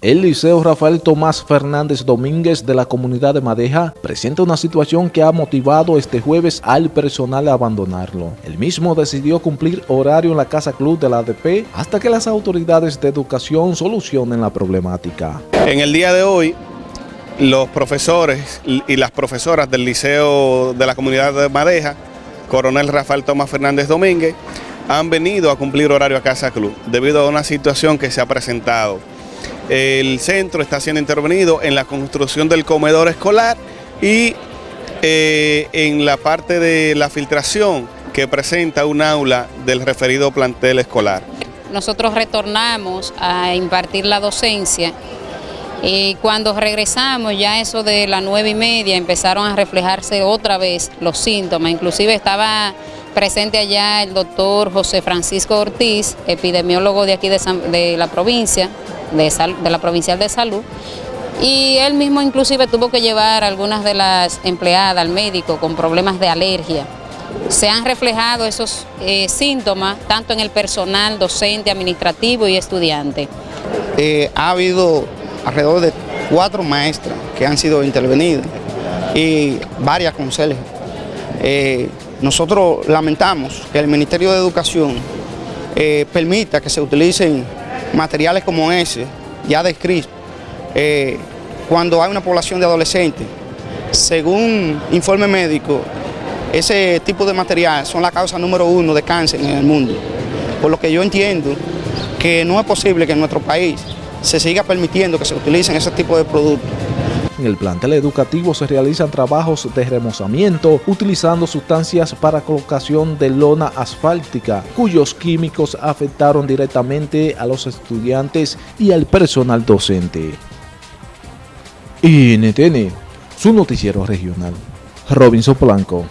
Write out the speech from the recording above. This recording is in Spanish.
El Liceo Rafael Tomás Fernández Domínguez de la comunidad de Madeja presenta una situación que ha motivado este jueves al personal a abandonarlo. El mismo decidió cumplir horario en la Casa Club de la ADP hasta que las autoridades de educación solucionen la problemática. En el día de hoy, los profesores y las profesoras del Liceo de la comunidad de Madeja, Coronel Rafael Tomás Fernández Domínguez, han venido a cumplir horario a Casa Club debido a una situación que se ha presentado el centro está siendo intervenido en la construcción del comedor escolar y eh, en la parte de la filtración que presenta un aula del referido plantel escolar. Nosotros retornamos a impartir la docencia y cuando regresamos ya eso de las nueve y media empezaron a reflejarse otra vez los síntomas, inclusive estaba presente allá el doctor José Francisco Ortiz, epidemiólogo de aquí de, la provincia, de, la Provincial de Salud, y él mismo inclusive tuvo que llevar a algunas de las empleadas al médico con problemas de alergia. Se han reflejado esos eh, síntomas tanto en el personal docente, administrativo y estudiante. Eh, ha habido alrededor de cuatro maestras que han sido intervenidas y varias consejeras. Eh, nosotros lamentamos que el Ministerio de Educación permita que se utilicen materiales como ese, ya descritos, eh, cuando hay una población de adolescentes, según informe médico, ese tipo de material son la causa número uno de cáncer en el mundo. Por lo que yo entiendo que no es posible que en nuestro país se siga permitiendo que se utilicen ese tipo de productos. En el plantel educativo se realizan trabajos de remozamiento utilizando sustancias para colocación de lona asfáltica, cuyos químicos afectaron directamente a los estudiantes y al personal docente. NTN, su noticiero regional. Robinson Blanco.